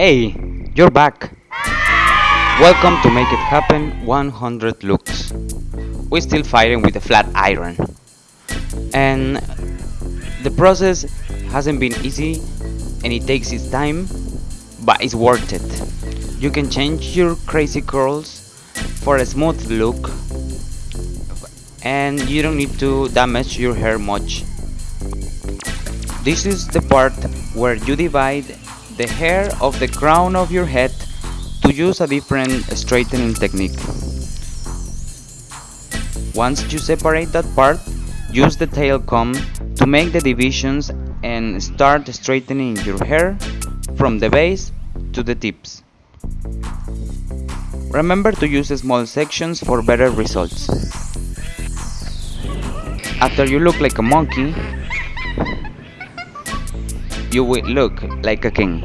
Hey, you're back. Welcome to Make It Happen 100 Looks. We're still fighting with the flat iron. And the process hasn't been easy and it takes its time, but it's worth it. You can change your crazy curls for a smooth look and you don't need to damage your hair much. This is the part where you divide the hair of the crown of your head to use a different straightening technique. Once you separate that part, use the tail comb to make the divisions and start straightening your hair from the base to the tips. Remember to use small sections for better results. After you look like a monkey, you will look like a king.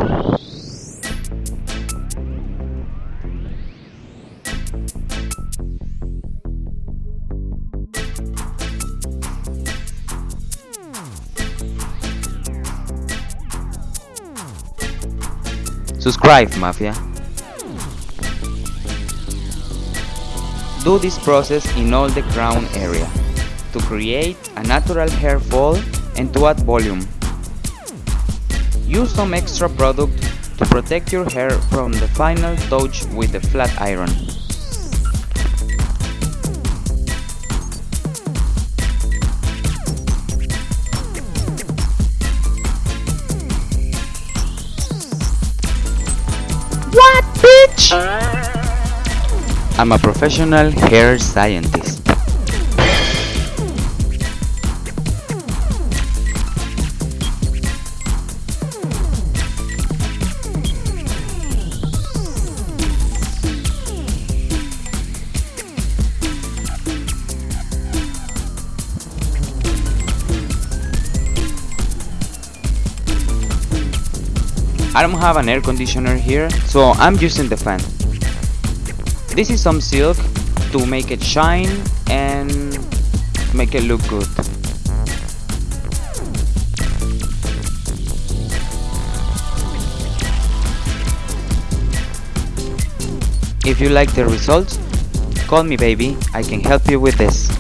Subscribe, Mafia. Do this process in all the crown area to create a natural hair fall and to add volume. Use some extra product to protect your hair from the final touch with the flat iron. What, bitch? I'm a professional hair scientist. I don't have an air conditioner here, so I'm using the fan. This is some silk to make it shine and make it look good. If you like the results, call me baby, I can help you with this.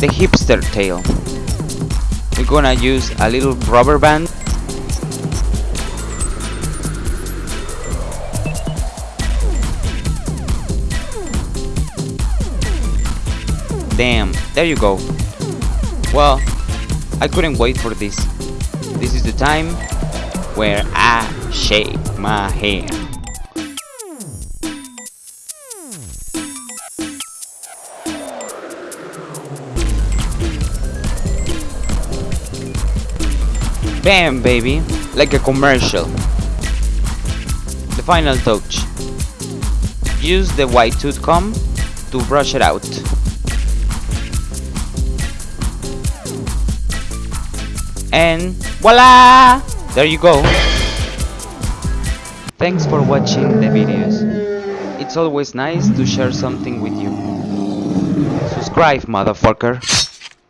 The hipster tail. We're gonna use a little rubber band. Damn, there you go. Well, I couldn't wait for this. This is the time where I shake my head. Bam, baby, like a commercial. The final touch. Use the white tooth comb to brush it out. And voila! There you go. Thanks for watching the videos. It's always nice to share something with you. Subscribe, motherfucker.